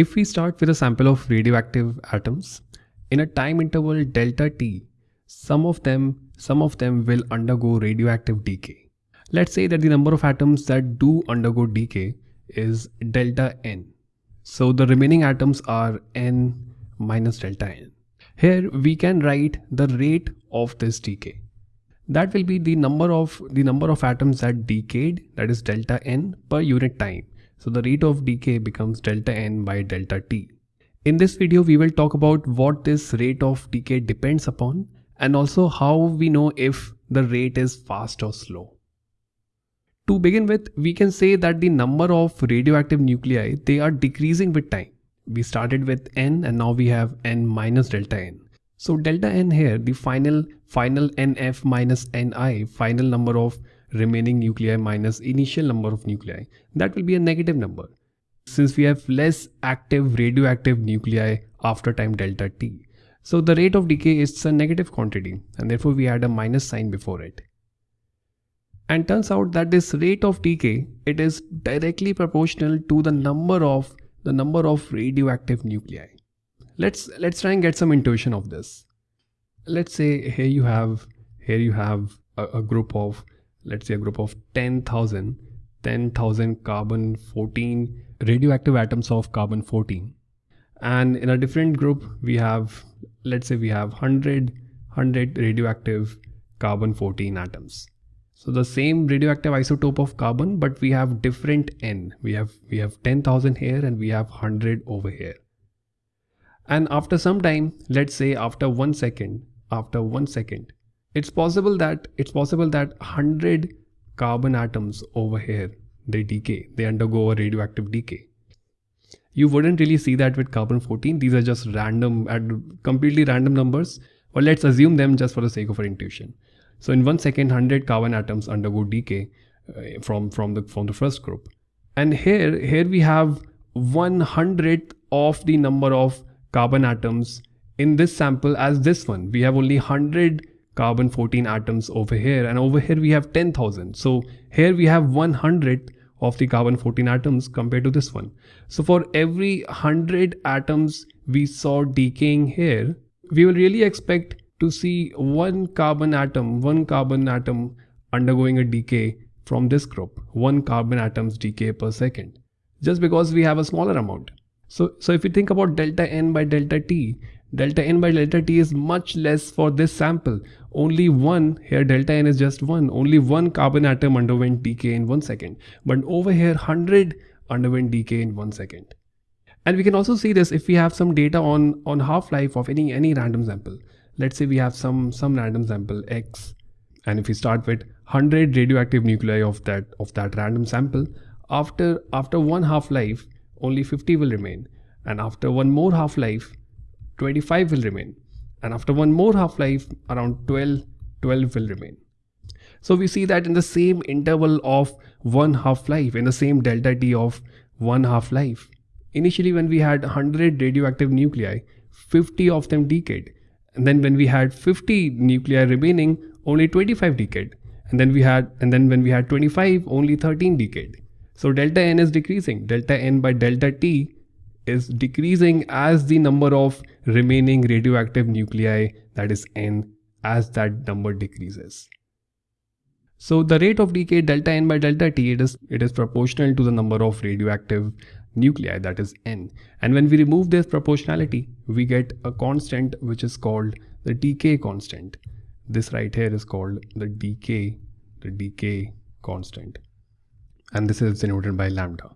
If we start with a sample of radioactive atoms, in a time interval delta t, some of them, some of them will undergo radioactive decay. Let's say that the number of atoms that do undergo decay is delta n. So the remaining atoms are n minus delta n. Here we can write the rate of this decay. That will be the number of the number of atoms that decayed that is delta n per unit time. So the rate of decay becomes delta n by delta t. In this video we will talk about what this rate of decay depends upon and also how we know if the rate is fast or slow. To begin with, we can say that the number of radioactive nuclei, they are decreasing with time. We started with n and now we have n minus delta n. So delta n here, the final final nf minus ni, final number of remaining nuclei minus initial number of nuclei, that will be a negative number. Since we have less active radioactive nuclei after time delta t. So the rate of decay is a negative quantity and therefore we add a minus sign before it and turns out that this rate of decay it is directly proportional to the number of the number of radioactive nuclei let's let's try and get some intuition of this let's say here you have here you have a, a group of let's say a group of 10000 10000 carbon 14 radioactive atoms of carbon 14 and in a different group we have let's say we have 100 100 radioactive carbon 14 atoms so the same radioactive isotope of carbon, but we have different n. We have we have 10,000 here and we have 100 over here. And after some time, let's say after one second, after one second, it's possible that it's possible that 100 carbon atoms over here they decay, they undergo a radioactive decay. You wouldn't really see that with carbon 14. These are just random and completely random numbers. But let's assume them just for the sake of our intuition. So in one second, 100 carbon atoms undergo decay uh, from, from, the, from the first group. And here, here we have 100th of the number of carbon atoms in this sample as this one. We have only 100 carbon 14 atoms over here and over here we have 10,000. So here we have 100 of the carbon 14 atoms compared to this one. So for every 100 atoms we saw decaying here, we will really expect to see one carbon atom, one carbon atom undergoing a decay from this group, one carbon atoms decay per second, just because we have a smaller amount. So, so if you think about delta n by delta t, delta n by delta t is much less for this sample. Only one, here delta n is just one, only one carbon atom underwent decay in one second. But over here, 100 underwent decay in one second. And we can also see this if we have some data on, on half-life of any, any random sample let's say we have some some random sample x and if we start with 100 radioactive nuclei of that of that random sample after after one half life only 50 will remain and after one more half life 25 will remain. And after one more half life around 12 12 will remain. So we see that in the same interval of one half life in the same delta t of one half life initially when we had 100 radioactive nuclei 50 of them decayed. And then when we had 50 nuclei remaining only 25 decayed. And then we had and then when we had 25 only 13 decayed. So delta n is decreasing. Delta n by delta t is decreasing as the number of remaining radioactive nuclei that is n as that number decreases. So the rate of decay delta n by delta t it is it is proportional to the number of radioactive nuclei that is n. And when we remove this proportionality we get a constant which is called the decay constant. This right here is called the decay the decay constant. And this is denoted by lambda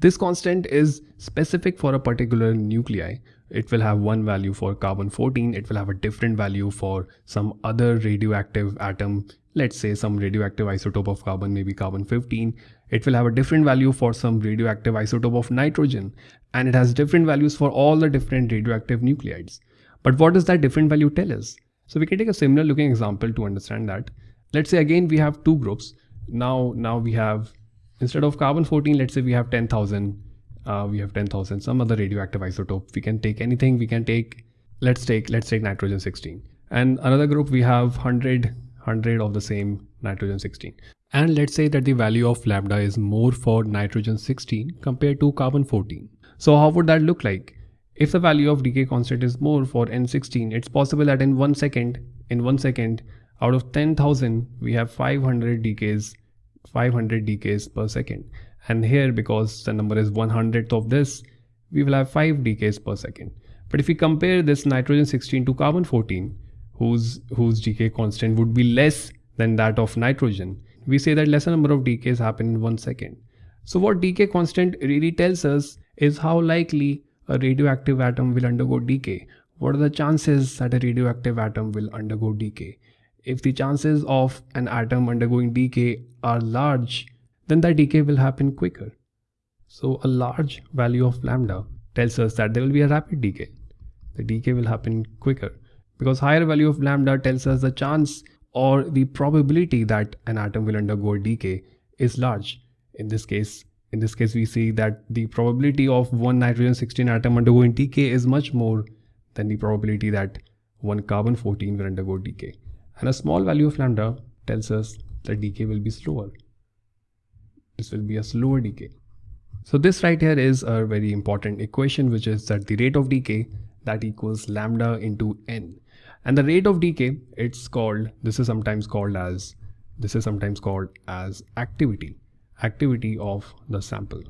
this constant is specific for a particular nuclei. It will have one value for carbon 14 it will have a different value for some other radioactive atom let's say some radioactive isotope of carbon maybe carbon 15 it will have a different value for some radioactive isotope of nitrogen and it has different values for all the different radioactive nuclides. But what does that different value tell us? So we can take a similar looking example to understand that. Let's say again we have two groups. Now now we have instead of carbon 14 let's say we have 10000 uh, we have 10000 some other radioactive isotope. We can take anything. We can take let's take let's take nitrogen 16 and another group we have 100 100 of the same nitrogen 16 and let's say that the value of lambda is more for nitrogen 16 compared to carbon 14 So how would that look like? If the value of decay constant is more for N16, it's possible that in one second, in one second, out of 10,000, we have 500 decays, 500 decays per second. And here, because the number is 100th of this, we will have 5 decays per second. But if we compare this nitrogen 16 to carbon 14, whose, whose decay constant would be less than that of nitrogen, we say that lesser number of decays happen in one second. So what decay constant really tells us is how likely a radioactive atom will undergo decay. What are the chances that a radioactive atom will undergo decay? If the chances of an atom undergoing decay are large, then that decay will happen quicker. So a large value of lambda tells us that there will be a rapid decay. The decay will happen quicker because higher value of lambda tells us the chance or the probability that an atom will undergo decay is large. In this case, in this case, we see that the probability of one nitrogen 16 atom undergoing decay is much more than the probability that one carbon 14 will undergo decay. And a small value of lambda tells us that decay will be slower. This will be a slower decay. So this right here is a very important equation which is that the rate of decay that equals lambda into n. And the rate of decay it's called this is sometimes called as this is sometimes called as activity activity of the sample.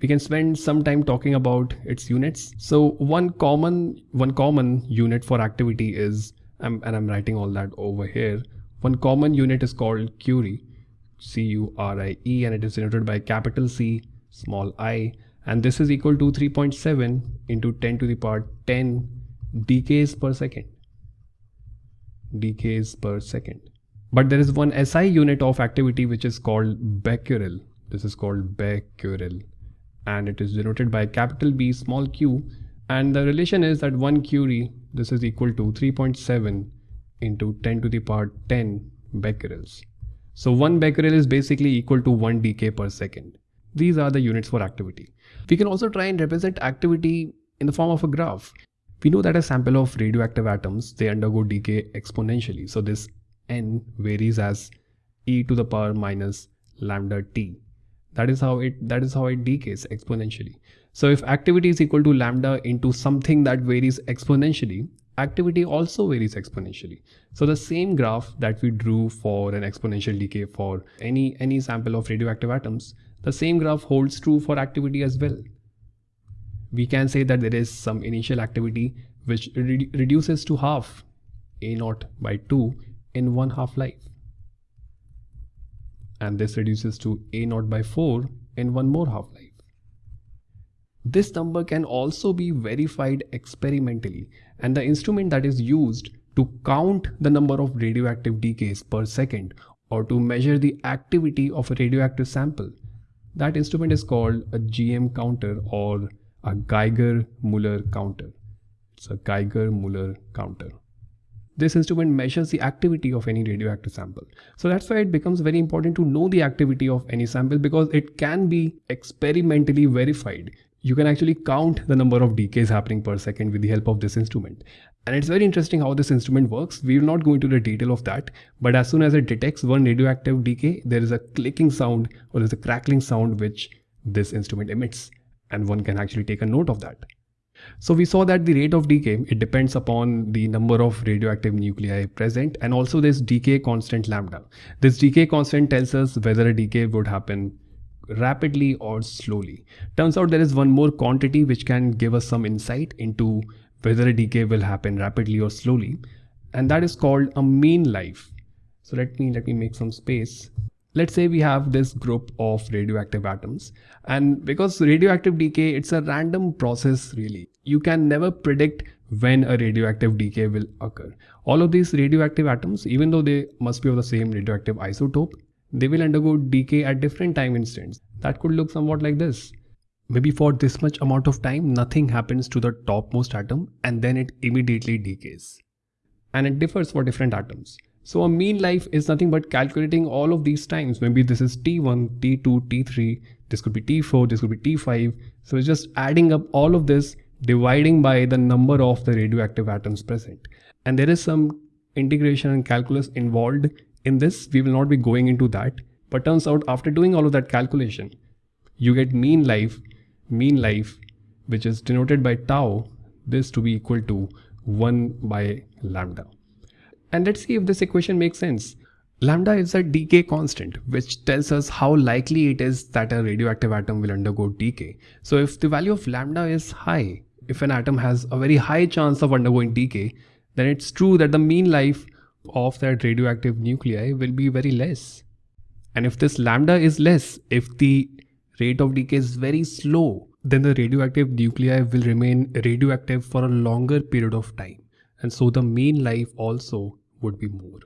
We can spend some time talking about its units. So one common one common unit for activity is and I'm writing all that over here. One common unit is called Curie, C-U-R-I-E and it is denoted by capital C, small i and this is equal to 3.7 into 10 to the power 10 decays per second. Decays per second. But there is one SI unit of activity which is called becquerel. This is called becquerel and it is denoted by capital B small q and the relation is that 1 curie this is equal to 3.7 into 10 to the power 10 becquerels. So 1 becquerel is basically equal to 1 decay per second. These are the units for activity. We can also try and represent activity in the form of a graph. We know that a sample of radioactive atoms, they undergo decay exponentially. So this n varies as e to the power minus lambda t. That is how it that is how it decays exponentially. So if activity is equal to lambda into something that varies exponentially, activity also varies exponentially. So the same graph that we drew for an exponential decay for any any sample of radioactive atoms, the same graph holds true for activity as well. We can say that there is some initial activity which re reduces to half a naught by 2 in one half life. And this reduces to a naught by 4 in one more half life. This number can also be verified experimentally and the instrument that is used to count the number of radioactive decays per second or to measure the activity of a radioactive sample. That instrument is called a GM counter or a Geiger-Müller counter. It's a Geiger-Müller counter this instrument measures the activity of any radioactive sample. So that's why it becomes very important to know the activity of any sample because it can be experimentally verified. You can actually count the number of decays happening per second with the help of this instrument. And it's very interesting how this instrument works. We will not go into the detail of that, but as soon as it detects one radioactive decay, there is a clicking sound or there's a crackling sound which this instrument emits and one can actually take a note of that. So we saw that the rate of decay, it depends upon the number of radioactive nuclei present and also this decay constant lambda. This decay constant tells us whether a decay would happen rapidly or slowly. Turns out there is one more quantity which can give us some insight into whether a decay will happen rapidly or slowly and that is called a mean life. So let me let me make some space let's say we have this group of radioactive atoms and because radioactive decay it's a random process really you can never predict when a radioactive decay will occur all of these radioactive atoms even though they must be of the same radioactive isotope they will undergo decay at different time instants that could look somewhat like this maybe for this much amount of time nothing happens to the topmost atom and then it immediately decays and it differs for different atoms so a mean life is nothing but calculating all of these times. Maybe this is T1, T2, T3, this could be T4, this could be T5. So it's just adding up all of this, dividing by the number of the radioactive atoms present. And there is some integration and calculus involved in this. We will not be going into that. But turns out after doing all of that calculation, you get mean life mean life which is denoted by tau this to be equal to 1 by lambda. And let's see if this equation makes sense. Lambda is a decay constant which tells us how likely it is that a radioactive atom will undergo decay. So if the value of lambda is high, if an atom has a very high chance of undergoing decay, then it's true that the mean life of that radioactive nuclei will be very less. And if this lambda is less, if the rate of decay is very slow, then the radioactive nuclei will remain radioactive for a longer period of time. And so the mean life also would be more.